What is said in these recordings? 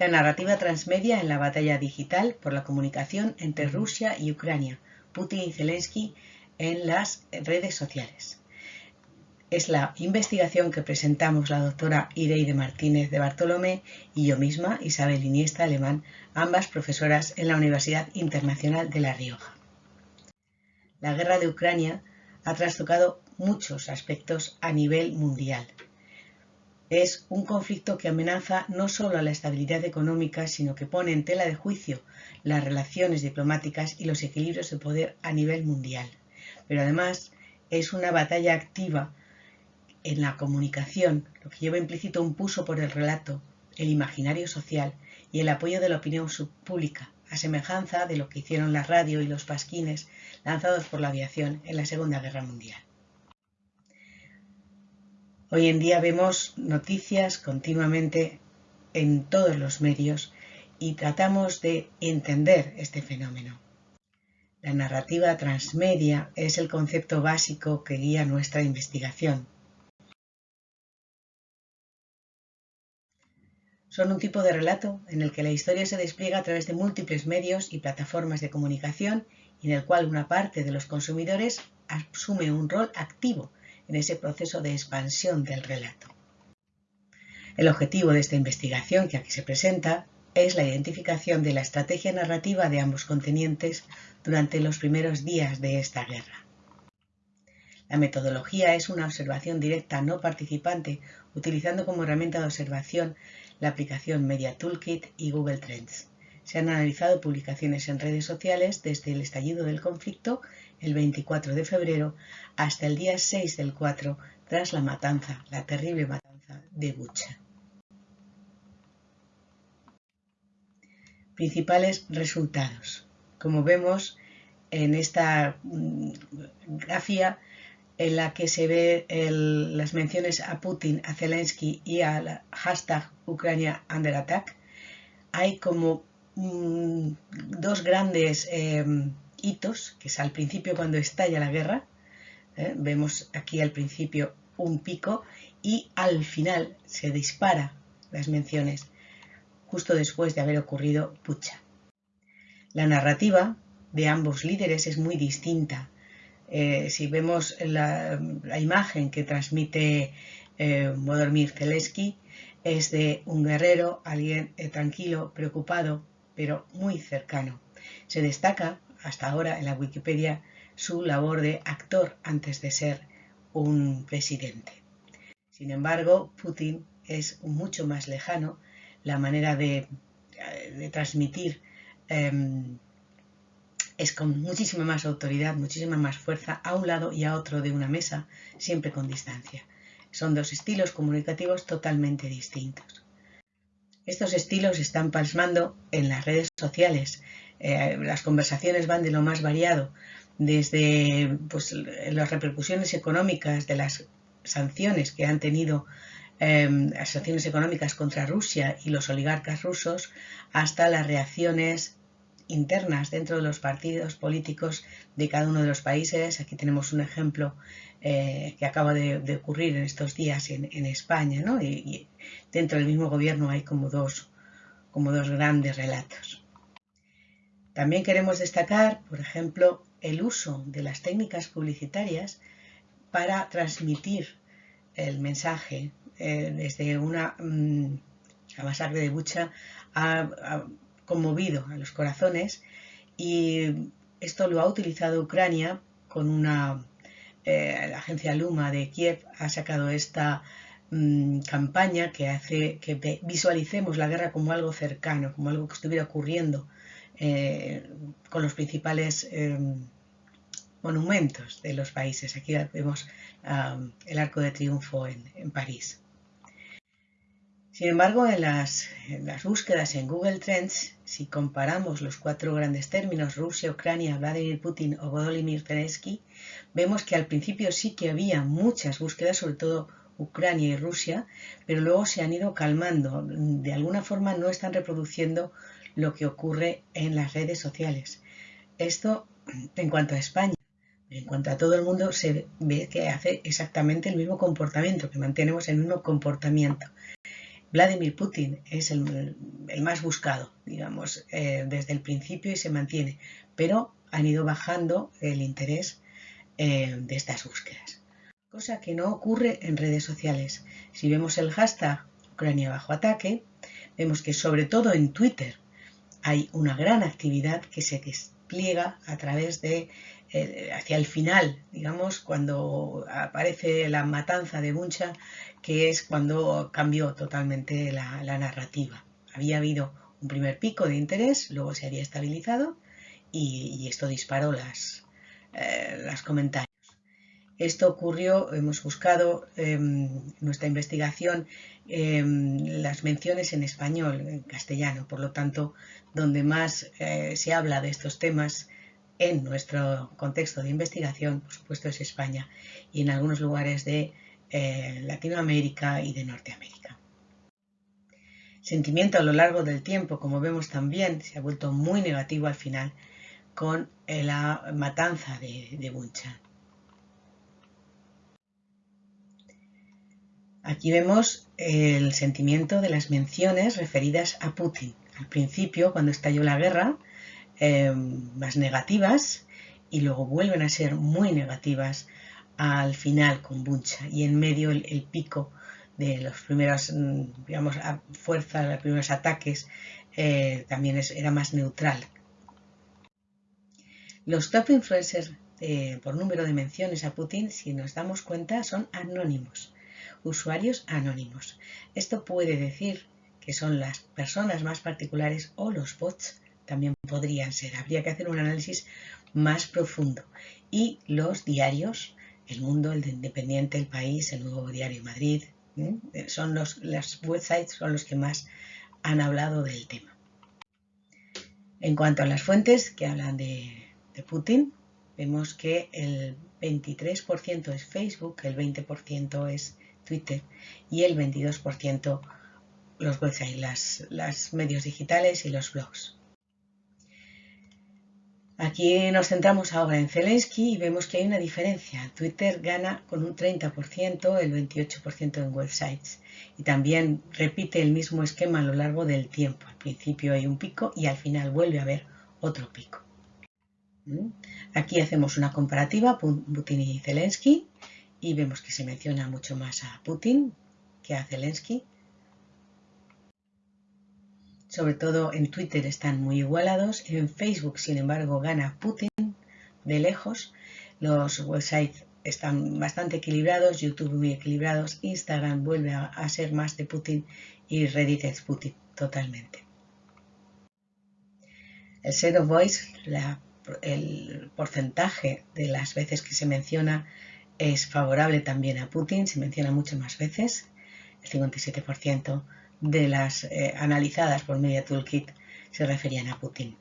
la narrativa transmedia en la batalla digital por la comunicación entre Rusia y Ucrania, Putin y Zelensky en las redes sociales. Es la investigación que presentamos la doctora Ireide Martínez de Bartolomé y yo misma, Isabel Iniesta Alemán, ambas profesoras en la Universidad Internacional de La Rioja. La guerra de Ucrania ha trastocado muchos aspectos a nivel mundial es un conflicto que amenaza no solo a la estabilidad económica, sino que pone en tela de juicio las relaciones diplomáticas y los equilibrios de poder a nivel mundial. Pero además es una batalla activa en la comunicación, lo que lleva implícito un puso por el relato, el imaginario social y el apoyo de la opinión pública, a semejanza de lo que hicieron la radio y los pasquines lanzados por la aviación en la Segunda Guerra Mundial. Hoy en día vemos noticias continuamente en todos los medios y tratamos de entender este fenómeno. La narrativa transmedia es el concepto básico que guía nuestra investigación. Son un tipo de relato en el que la historia se despliega a través de múltiples medios y plataformas de comunicación y en el cual una parte de los consumidores asume un rol activo en ese proceso de expansión del relato. El objetivo de esta investigación que aquí se presenta es la identificación de la estrategia narrativa de ambos continentes durante los primeros días de esta guerra. La metodología es una observación directa no participante utilizando como herramienta de observación la aplicación Media Toolkit y Google Trends. Se han analizado publicaciones en redes sociales desde el estallido del conflicto el 24 de febrero hasta el día 6 del 4 tras la matanza, la terrible matanza de Bucha. Principales resultados. Como vemos en esta mm, grafía en la que se ve las menciones a Putin, a Zelensky y al hashtag Ucrania Under Attack, hay como mm, dos grandes em, hitos, que es al principio cuando estalla la guerra, ¿eh? vemos aquí al principio un pico y al final se dispara las menciones justo después de haber ocurrido Pucha. La narrativa de ambos líderes es muy distinta. Eh, si vemos la, imagen que transmite eh, Zelensky, es de un guerrero, alguien eh, tranquilo, preocupado, pero muy cercano. Se destaca hasta ahora en la Wikipedia su labor de actor antes de ser un presidente. Sin embargo, Putin es mucho más lejano, la manera de, transmitir em, es con muchísima más autoridad, muchísima más fuerza a un lado y a otro de una mesa, siempre con distancia. Son dos estilos comunicativos totalmente distintos. Estos estilos están plasmando en las redes sociales, eh, las conversaciones van de lo más variado, desde pues, las repercusiones económicas de las sanciones que han tenido em, las sanciones económicas contra Rusia y los oligarcas rusos, hasta las reacciones internas dentro de los partidos políticos de cada uno de los países. Aquí tenemos un ejemplo eh, que acaba de, ocurrir en estos días en, España, ¿no? y, dentro del mismo gobierno hay como dos, como dos grandes relatos. También queremos destacar, por ejemplo, el uso de las técnicas publicitarias para transmitir el mensaje eh, desde una mm, masacre de Bucha ha, conmovido a los corazones y esto lo ha utilizado Ucrania con una eh, la agencia Luma de Kiev ha sacado esta mm, campaña que hace que visualicemos la guerra como algo cercano, como algo que estuviera ocurriendo eh, con los principales eh, monumentos de los países. Aquí vemos el Arco de Triunfo en, París. Sin embargo, en las, búsquedas en Google Trends, si comparamos los cuatro grandes términos, Rusia, Ucrania, Vladimir Putin o Volodymyr Zelensky, vemos que al principio sí que había muchas búsquedas, sobre todo Ucrania y Rusia, pero luego se han ido calmando. De alguna forma no están reproduciendo lo que ocurre en las redes sociales. Esto en cuanto a España. En cuanto a todo el mundo, se ve que hace exactamente el mismo comportamiento, que mantenemos el mismo comportamiento. Vladimir Putin es el, más buscado, digamos, eh, desde el principio y se mantiene, pero han ido bajando el interés eh, de estas búsquedas. Cosa que no ocurre en redes sociales. Si vemos el hashtag Ucrania bajo ataque, vemos que sobre todo en Twitter hay una gran actividad que se despliega a través de eh, hacia el final, digamos, cuando aparece la matanza de Buncha, que es cuando cambió totalmente la, narrativa. Había habido un primer pico de interés, luego se había estabilizado y, esto disparó las, eh, las comentarios. Esto ocurrió, hemos buscado en em, nuestra investigación em, las menciones en español, en castellano, por lo tanto, donde más eh, se habla de estos temas en nuestro contexto de investigación, por supuesto, es España y en algunos lugares de eh, Latinoamérica y de Norteamérica. Sentimiento a lo largo del tiempo, como vemos también, se ha vuelto muy negativo al final con eh, la matanza de, de Bunchan. Aquí vemos el sentimiento de las menciones referidas a Putin. Al principio, cuando estalló la guerra, más negativas y luego vuelven a ser muy negativas al final con Buncha y en medio el, pico de los primeros, mm, digamos, fuerzas, los primeros ataques eh, también era más neutral. Los top influencers eh, por número de menciones a Putin, si nos damos cuenta, son anónimos, usuarios anónimos. Esto puede decir que son las personas más particulares o los bots también podrían ser. Habría que hacer un análisis más profundo. Y los diarios, El Mundo, el de Independiente, El País, el Nuevo Diario Madrid, ¿eh? son los, las websites son los que más han hablado del tema. En cuanto a las fuentes que hablan de, de Putin, vemos que el 23% es Facebook, el 20% es Twitter y el 22% los websites, las, los medios digitales y los blogs. Aquí nos centramos ahora en Zelensky y vemos que hay una diferencia. Twitter gana con un 30%, el 28% en websites. Y también repite el mismo esquema a lo largo del tiempo. Al principio hay un pico y al final vuelve a haber otro pico. ¿Mm? Aquí hacemos una comparativa, Putin y Zelensky, y vemos que se menciona mucho más a Putin que a Zelensky sobre todo en Twitter están muy igualados, en Facebook sin embargo gana Putin de lejos, los websites están bastante equilibrados, YouTube muy equilibrados, Instagram vuelve a, ser más de Putin y Reddit es Putin totalmente. El of voice, el porcentaje de las veces que se menciona es favorable también a Putin, se menciona mucho más veces, el 57% de las eh, analizadas por Media Toolkit se referían a Putin.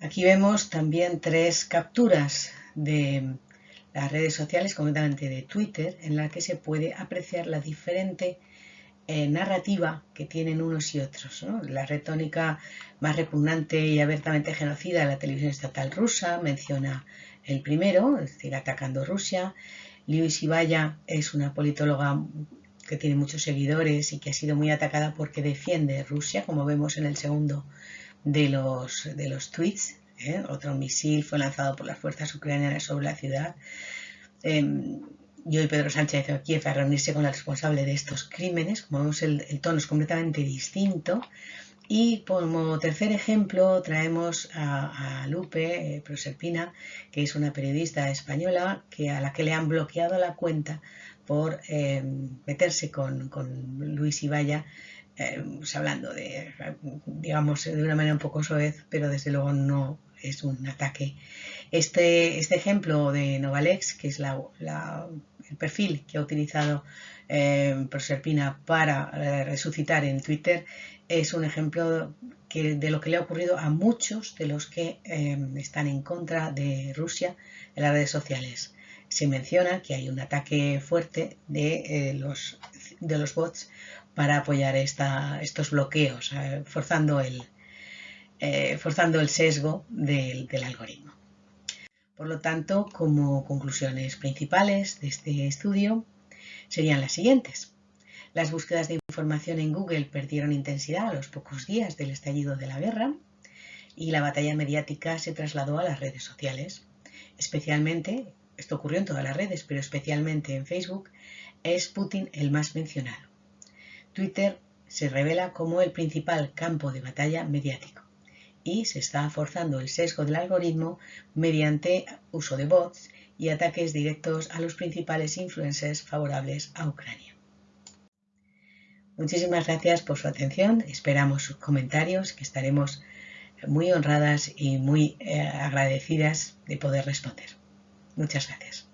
Aquí vemos también tres capturas de las redes sociales, concretamente de Twitter, en las que se puede apreciar la diferente eh, narrativa que tienen unos y otros. La retórica más repugnante y abiertamente genocida de la televisión estatal rusa menciona el primero, es decir, atacando Rusia. Liu Ibaya es una politóloga que tiene muchos seguidores y que ha sido muy atacada porque defiende Rusia, como vemos en el segundo de los, de los tweets. ¿eh? Otro misil fue lanzado por las fuerzas ucranianas sobre la ciudad. Eh, y hoy Pedro Sánchez de Kiev a reunirse con el responsable de estos crímenes. Como vemos, el, tono es completamente distinto. Y como tercer ejemplo traemos a, Lupe eh, Proserpina, que es una periodista española que, a la que le han bloqueado la cuenta por eh, meterse con, Luis Ibaya, eh, pues hablando de, digamos, de una manera un poco soez, pero desde luego no es un ataque. Este, este ejemplo de Novalex, que es el perfil que ha utilizado eh, Proserpina para eh, resucitar en Twitter, es un ejemplo de lo que le ha ocurrido a muchos de los que están en contra de Rusia en las redes sociales se menciona que hay un ataque fuerte de, eh, los, bots para apoyar estos bloqueos, eh, forzando, el, eh, sesgo del algoritmo. Por lo tanto, como conclusiones principales de este estudio serían las siguientes. Las búsquedas de información en Google perdieron intensidad a los pocos días del estallido de la guerra y la batalla mediática se trasladó a las redes sociales. Especialmente, esto ocurrió en todas las redes, pero especialmente en Facebook, es Putin el más mencionado. Twitter se revela como el principal campo de batalla mediático y se está forzando el sesgo del algoritmo mediante uso de bots y ataques directos a los principales influencers favorables a Ucrania. Muchísimas gracias por su atención, esperamos sus comentarios que estaremos muy honradas y muy eh, agradecidas de poder responder. Muchas gracias.